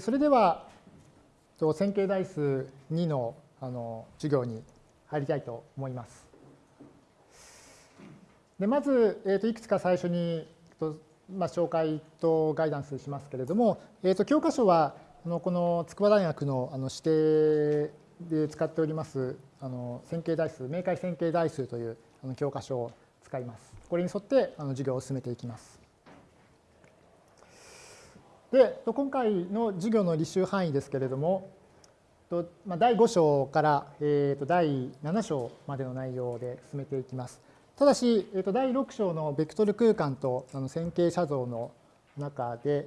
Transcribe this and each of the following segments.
それでは、線形代数2のあの授業に入りたいと思います。でまず、えー、といくつか最初に、まあ、紹介とガイダンスしますけれども、えー、と教科書はあのこの筑波大学のあの指定で使っておりますあの線形代数、明快線形代数というあの教科書を使います。これに沿ってあの授業を進めていきます。で、今回の授業の履修範囲ですけれども、第5章から第7章までの内容で進めていきます。ただし、第6章のベクトル空間と線形写像の中で、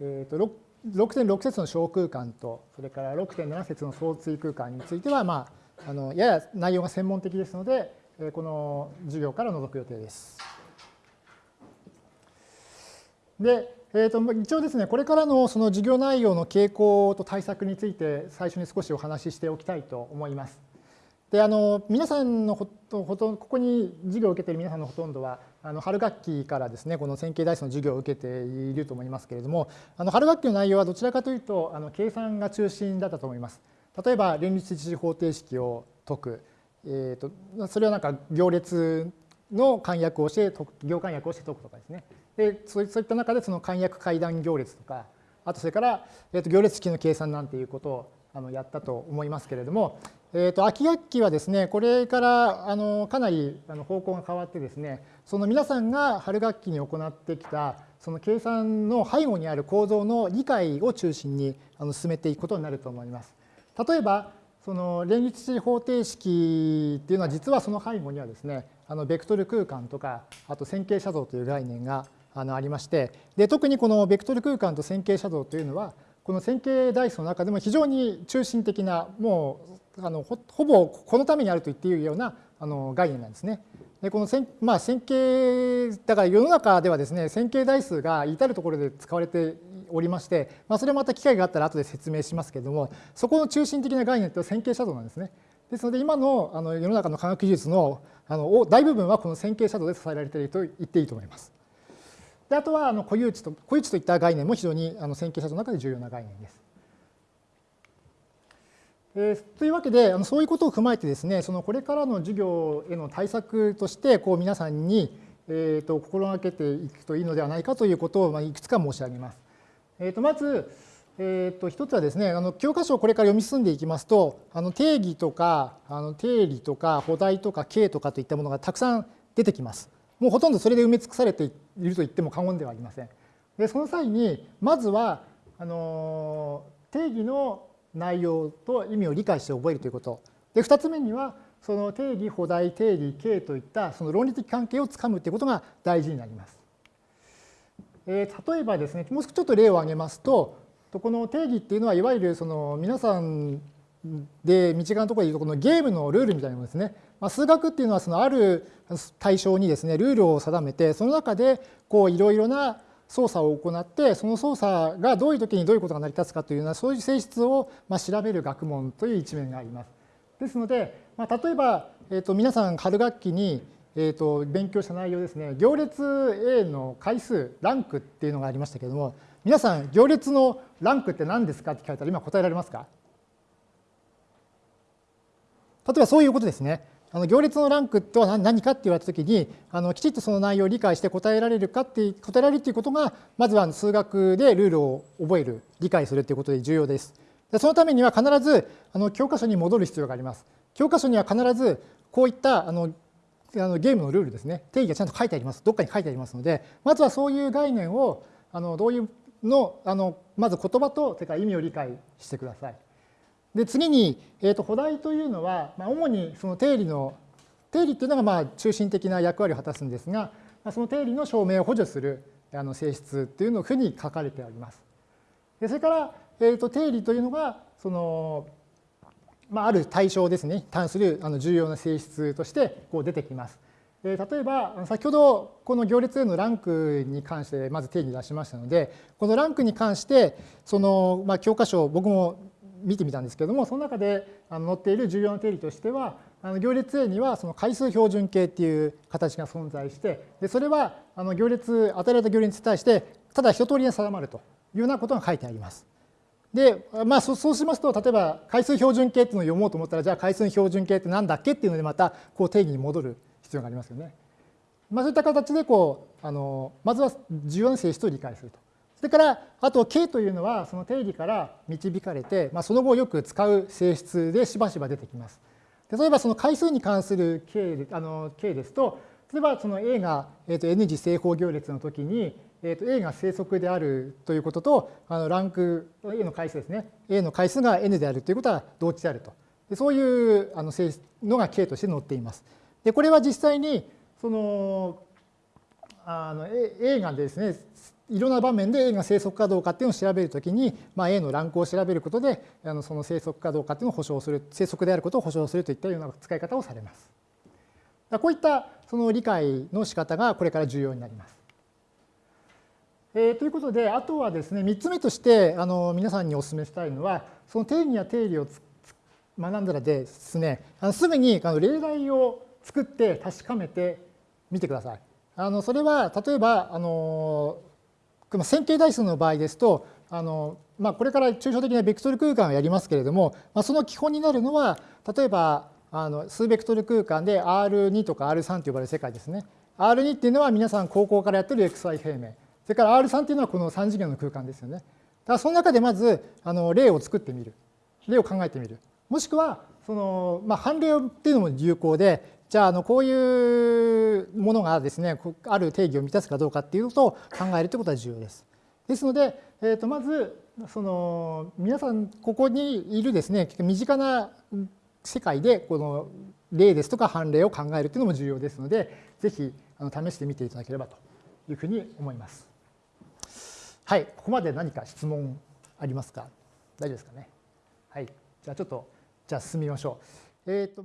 6.6節の小空間と、それから6.7節の相対空間については、まあ、あのやや内容が専門的ですので、この授業から除く予定です。で、えー、と一応ですね、これからのその授業内容の傾向と対策について最初に少しお話ししておきたいと思います。であの皆さんのほとほとここに授業を受けている皆さんのほとんどはあの春学期からですねこの線形代数の授業を受けていると思いますけれどもあの春学期の内容はどちらかというとあの計算が中心だったと思います。例えば連立一次方程式を解く、えーと、それはなんか行列の簡約をして行簡約をして解くとかですねでそういった中でその簡約階段行列とか、あとそれから、えー、と行列式の計算なんていうことをあのやったと思いますけれども、えー、と秋学期はですね、これからあのかなりあの方向が変わってですね、その皆さんが春学期に行ってきたその計算の背後にある構造の理解を中心にあの進めていくことになると思います。例えば、その連立方程式っていうのは実はその背後にはですね、あのベクトル空間とか、あと線形写像という概念があのありましてで特にこのベクトル空間と線形写像というのはこの線形代数の中でも非常に中心的なもうあのほぼこのためにあると言っているようなあの概念なんですね。でこの線,、まあ、線形だから世の中ではですね線形代数が至るところで使われておりまして、まあ、それはまた機会があったら後で説明しますけれどもそこの中心的な概念と線形写像なんですね。ですので今のあの世の中の科学技術のあの大部分はこの線形写像で支えられていると言っていいと思います。であとはあの固有値と固有値といった概念も非常にあの線形写像の中で重要な概念です。えー、というわけであのそういうことを踏まえてですねそのこれからの授業への対策としてこう皆さんに、えー、と心がけていくといいのではないかということを、まあ、いくつか申し上げます。えー、とまず、えー、と一つはですねあの教科書をこれから読み進んでいきますとあの定義とかあの定理とか補題とか形とかといったものがたくさん出てきます。もうほとんどそれで埋め尽くされていると言っても過言ではありません。でその際にまずはあの定義の内容と意味を理解して覚えるということ。で2つ目にはその定義、補題、定理、形といったその論理的関係をつかむということが大事になります。えー、例えばですね、もう少しちょっと例を挙げますと、この定義っていうのはいわゆるその皆さんで身近なところでいうとこのゲームのルールみたいなものですね。まあ、数学っていうのはそのある対象にですねルールを定めてその中でこういろいろな操作を行ってその操作がどういう時にどういうことが成り立つかというようなそういう性質をまあ調べる学問という一面があります。ですので、まあ、例えば、えー、と皆さん春学期にえー、と勉強した内容ですね行列 A の回数ランクっていうのがありましたけれども皆さん行列のランクって何ですかって聞かれたら今答えられますか？例えばそういうことですね。あの行列のランクとは何かって言われたときにあのきちっとその内容を理解して答えられるかって答えられるということがまずは数学でルールを覚える理解するということで重要です。でそのためには必ずあの教科書に戻る必要があります。教科書には必ずこういったあのあのゲームのルールですね定義がちゃんと書いてありますどっかに書いてありますのでまずはそういう概念をあのどういうのあのまず言葉とそれから意味を理解してください。で次に、えー、と補題というのは、まあ、主にその定理の定理っていうのがまあ中心的な役割を果たすんですが、まあ、その定理の証明を補助するあの性質っていうのをふに書かれております。でそれから、えー、と定理というのがその、まあ、ある対象ですねに関するあの重要な性質としてこう出てきます。例えば先ほどこの行列へのランクに関してまず定義出しましたのでこのランクに関してそのまあ教科書僕も見てみたんですけども、その中で載っている重要な定理としてはあの、行列 A にはその回数標準形っていう形が存在して、でそれはあの行列、与えられた行列に対して、ただ一通りに定まるというようなことが書いてあります。で、まあ、そうしますと、例えば回数標準形っていうのを読もうと思ったら、じゃあ回数標準形って何だっけっていうので、またこう定義に戻る必要がありますよね。まあ、そういった形でこうあの、まずは重要な性質を理解すると。それから、あと、K というのは、その定義から導かれて、まあ、その後よく使う性質でしばしば出てきます。例えば、その回数に関する K, あの K ですと、例えばその A が、えー、と N 次正方行列の時に、えー、と A が正則であるということと、あのランク A の回数ですね。A の回数が N であるということは同値であると。でそういうあの性質のが K として載っています。で、これは実際に、その、あの A がですね、いろんな場面で A が生息かどうかっていうのを調べるときに、まあ、A のランクを調べることで、あのその生息かどうかっていうのを保証する、生息であることを保証するといったような使い方をされます。こういったその理解の仕方がこれから重要になります。えー、ということで、あとはですね、3つ目としてあの皆さんにお勧めしたいのは、その定義や定理を学んだらですね、あのすぐにあの例題を作って確かめてみてください。あのそれは例えばあの線形代数の場合ですとあの、まあ、これから抽象的なベクトル空間をやりますけれども、まあ、その基本になるのは例えばあの数ベクトル空間で R2 とか R3 と呼ばれる世界ですね。R2 っていうのは皆さん高校からやってる XY 平面。それから R3 っていうのはこの3次元の空間ですよね。だからその中でまずあの例を作ってみる。例を考えてみる。もしくはその、まあ、判例っていうのも有効で、じゃああのこういうものがですね、ある定義を満たすかどうかっていうことを考えるということは重要です。ですので、えー、とまずその皆さんここにいるですね身近な世界でこの例ですとか判例を考えるというのも重要ですので、ぜひ試してみていただければというふうに思います。はい、ここまで何か質問ありますか？大丈夫ですかね？はい、じゃあちょっと、じゃあ進みましょう。えーと